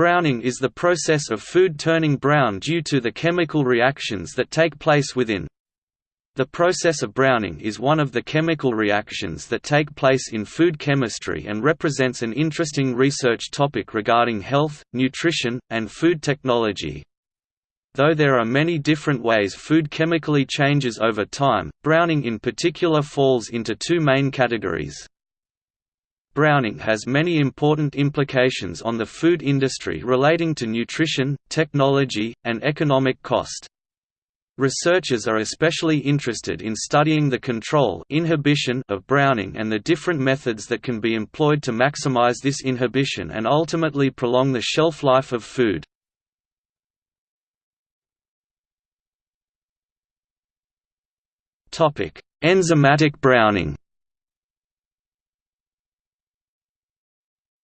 Browning is the process of food turning brown due to the chemical reactions that take place within. The process of browning is one of the chemical reactions that take place in food chemistry and represents an interesting research topic regarding health, nutrition, and food technology. Though there are many different ways food chemically changes over time, browning in particular falls into two main categories. Browning has many important implications on the food industry relating to nutrition, technology, and economic cost. Researchers are especially interested in studying the control inhibition of browning and the different methods that can be employed to maximize this inhibition and ultimately prolong the shelf life of food. Enzymatic browning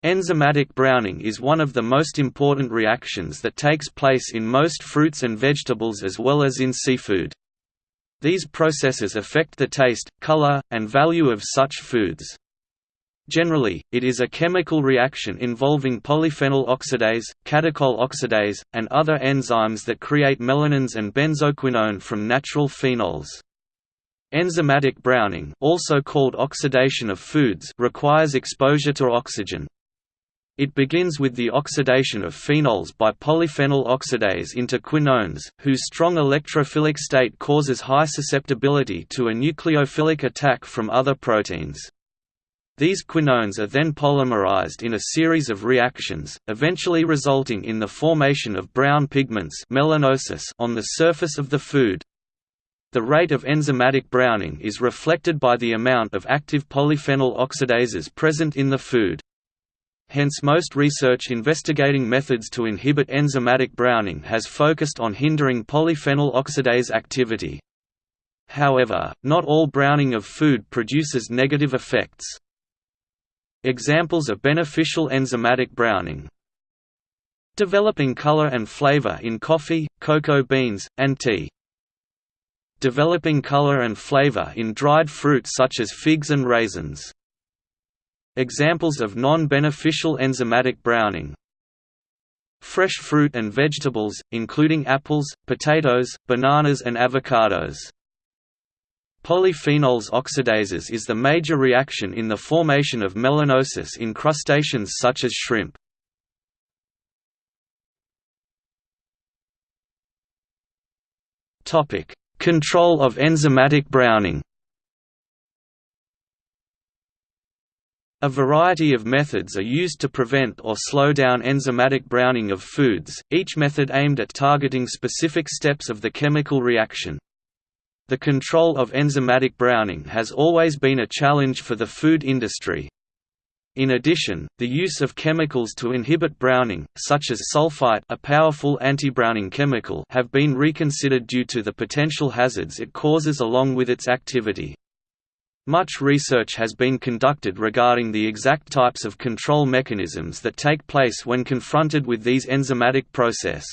Enzymatic browning is one of the most important reactions that takes place in most fruits and vegetables as well as in seafood. These processes affect the taste, color, and value of such foods. Generally, it is a chemical reaction involving polyphenol oxidase, catechol oxidase, and other enzymes that create melanins and benzoquinone from natural phenols. Enzymatic browning also called oxidation of foods requires exposure to oxygen. It begins with the oxidation of phenols by polyphenol oxidase into quinones, whose strong electrophilic state causes high susceptibility to a nucleophilic attack from other proteins. These quinones are then polymerized in a series of reactions, eventually resulting in the formation of brown pigments melanosis on the surface of the food. The rate of enzymatic browning is reflected by the amount of active polyphenol oxidases present in the food. Hence most research investigating methods to inhibit enzymatic browning has focused on hindering polyphenol oxidase activity. However, not all browning of food produces negative effects. Examples of beneficial enzymatic browning Developing color and flavor in coffee, cocoa beans, and tea. Developing color and flavor in dried fruit such as figs and raisins. Examples of non-beneficial enzymatic browning Fresh fruit and vegetables, including apples, potatoes, bananas and avocados. Polyphenols oxidases is the major reaction in the formation of melanosis in crustaceans such as shrimp. Control of enzymatic browning A variety of methods are used to prevent or slow down enzymatic browning of foods, each method aimed at targeting specific steps of the chemical reaction. The control of enzymatic browning has always been a challenge for the food industry. In addition, the use of chemicals to inhibit browning, such as sulfite a powerful anti-browning chemical have been reconsidered due to the potential hazards it causes along with its activity. Much research has been conducted regarding the exact types of control mechanisms that take place when confronted with these enzymatic process.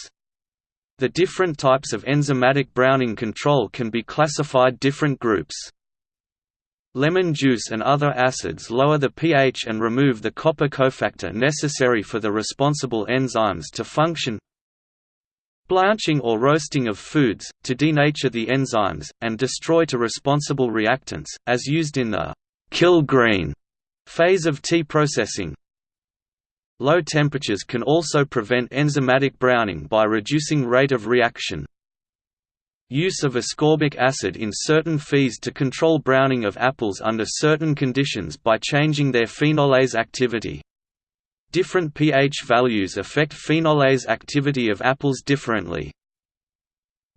The different types of enzymatic browning control can be classified different groups. Lemon juice and other acids lower the pH and remove the copper cofactor necessary for the responsible enzymes to function Blanching or roasting of foods, to denature the enzymes, and destroy to responsible reactants, as used in the «kill green» phase of tea processing. Low temperatures can also prevent enzymatic browning by reducing rate of reaction. Use of ascorbic acid in certain fees to control browning of apples under certain conditions by changing their phenolase activity. Different pH values affect phenolase activity of apples differently.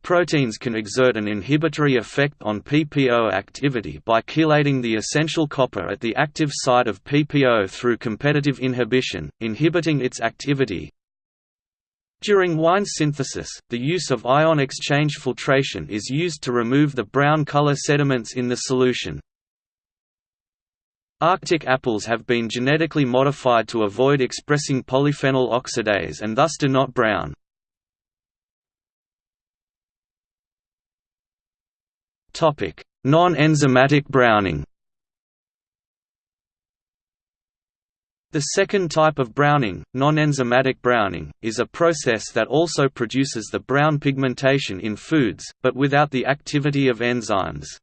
Proteins can exert an inhibitory effect on PPO activity by chelating the essential copper at the active site of PPO through competitive inhibition, inhibiting its activity. During wine synthesis, the use of ion exchange filtration is used to remove the brown color sediments in the solution. Arctic apples have been genetically modified to avoid expressing polyphenol oxidase and thus do not brown. Non-enzymatic browning The second type of browning, non-enzymatic browning, is a process that also produces the brown pigmentation in foods, but without the activity of enzymes.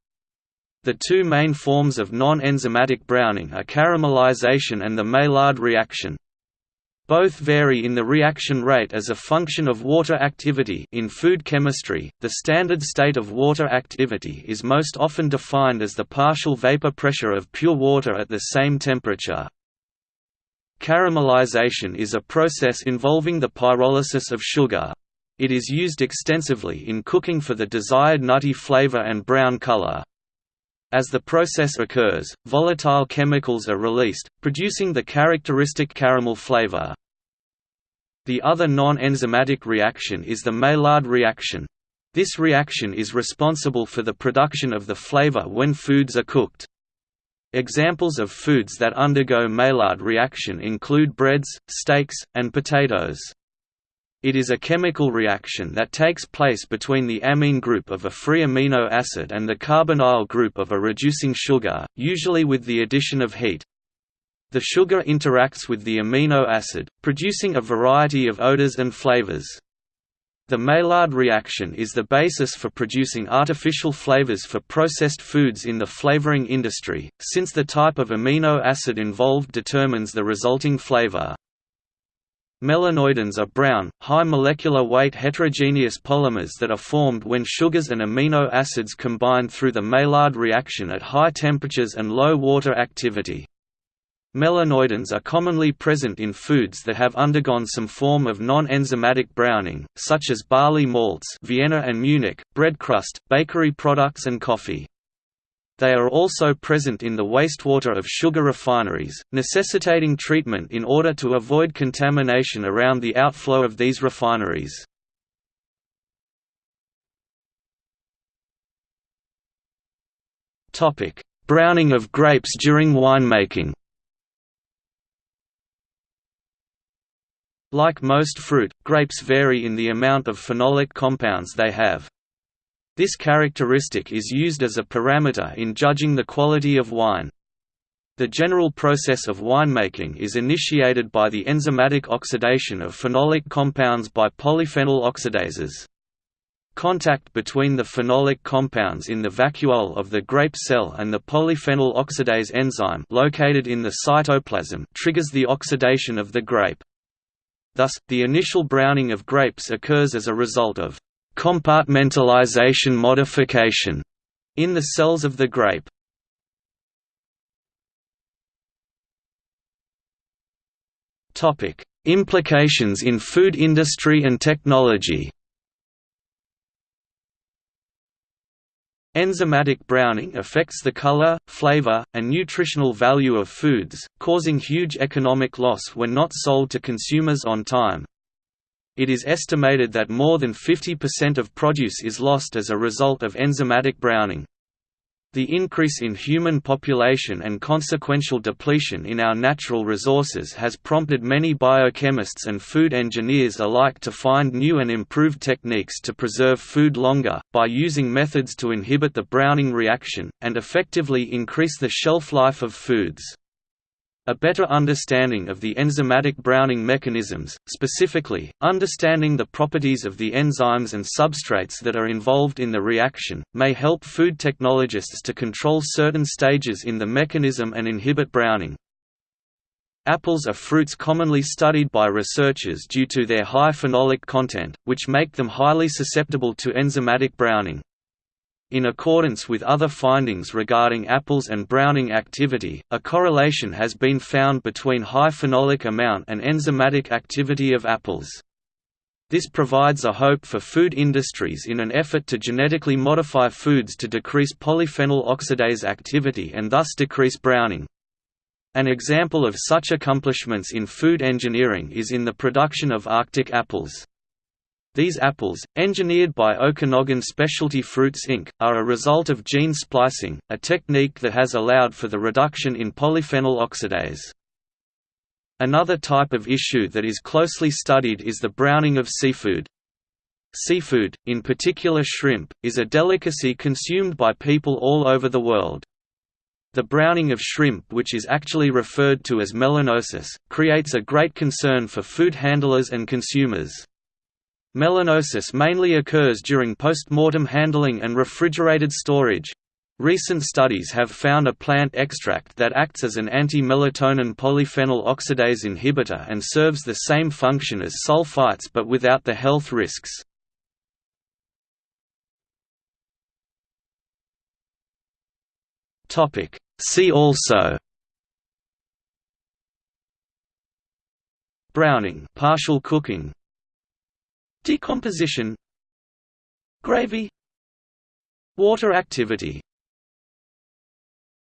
The two main forms of non-enzymatic browning are caramelization and the Maillard reaction. Both vary in the reaction rate as a function of water activity in food chemistry, the standard state of water activity is most often defined as the partial vapor pressure of pure water at the same temperature. Caramelization is a process involving the pyrolysis of sugar. It is used extensively in cooking for the desired nutty flavor and brown color. As the process occurs, volatile chemicals are released, producing the characteristic caramel flavor. The other non-enzymatic reaction is the Maillard reaction. This reaction is responsible for the production of the flavor when foods are cooked. Examples of foods that undergo Maillard reaction include breads, steaks, and potatoes. It is a chemical reaction that takes place between the amine group of a free amino acid and the carbonyl group of a reducing sugar, usually with the addition of heat. The sugar interacts with the amino acid, producing a variety of odors and flavors. The Maillard reaction is the basis for producing artificial flavors for processed foods in the flavoring industry, since the type of amino acid involved determines the resulting flavor. Melanoidins are brown, high molecular weight heterogeneous polymers that are formed when sugars and amino acids combine through the Maillard reaction at high temperatures and low water activity. Melanoidins are commonly present in foods that have undergone some form of non-enzymatic browning, such as barley malts Vienna and Munich, bread crust, bakery products and coffee. They are also present in the wastewater of sugar refineries, necessitating treatment in order to avoid contamination around the outflow of these refineries. Browning of grapes during winemaking Like most fruit, grapes vary in the amount of phenolic compounds they have. This characteristic is used as a parameter in judging the quality of wine. The general process of winemaking is initiated by the enzymatic oxidation of phenolic compounds by polyphenol oxidases. Contact between the phenolic compounds in the vacuole of the grape cell and the polyphenol oxidase enzyme located in the cytoplasm triggers the oxidation of the grape. Thus, the initial browning of grapes occurs as a result of compartmentalization modification in the cells of the grape. Topic: Implications in food industry and technology. Enzymatic browning affects the color, flavor, and nutritional value of foods, causing huge economic loss when not sold to consumers on time. It is estimated that more than 50% of produce is lost as a result of enzymatic browning. The increase in human population and consequential depletion in our natural resources has prompted many biochemists and food engineers alike to find new and improved techniques to preserve food longer, by using methods to inhibit the browning reaction, and effectively increase the shelf life of foods. A better understanding of the enzymatic browning mechanisms, specifically, understanding the properties of the enzymes and substrates that are involved in the reaction, may help food technologists to control certain stages in the mechanism and inhibit browning. Apples are fruits commonly studied by researchers due to their high phenolic content, which make them highly susceptible to enzymatic browning. In accordance with other findings regarding apples and browning activity, a correlation has been found between high phenolic amount and enzymatic activity of apples. This provides a hope for food industries in an effort to genetically modify foods to decrease polyphenol oxidase activity and thus decrease browning. An example of such accomplishments in food engineering is in the production of Arctic apples. These apples, engineered by Okanagan Specialty Fruits Inc., are a result of gene splicing, a technique that has allowed for the reduction in polyphenol oxidase. Another type of issue that is closely studied is the browning of seafood. Seafood, in particular shrimp, is a delicacy consumed by people all over the world. The browning of shrimp which is actually referred to as melanosis, creates a great concern for food handlers and consumers. Melanosis mainly occurs during post-mortem handling and refrigerated storage. Recent studies have found a plant extract that acts as an anti-melatonin polyphenol oxidase inhibitor and serves the same function as sulfites but without the health risks. See also Browning partial cooking Decomposition. Gravy. Water activity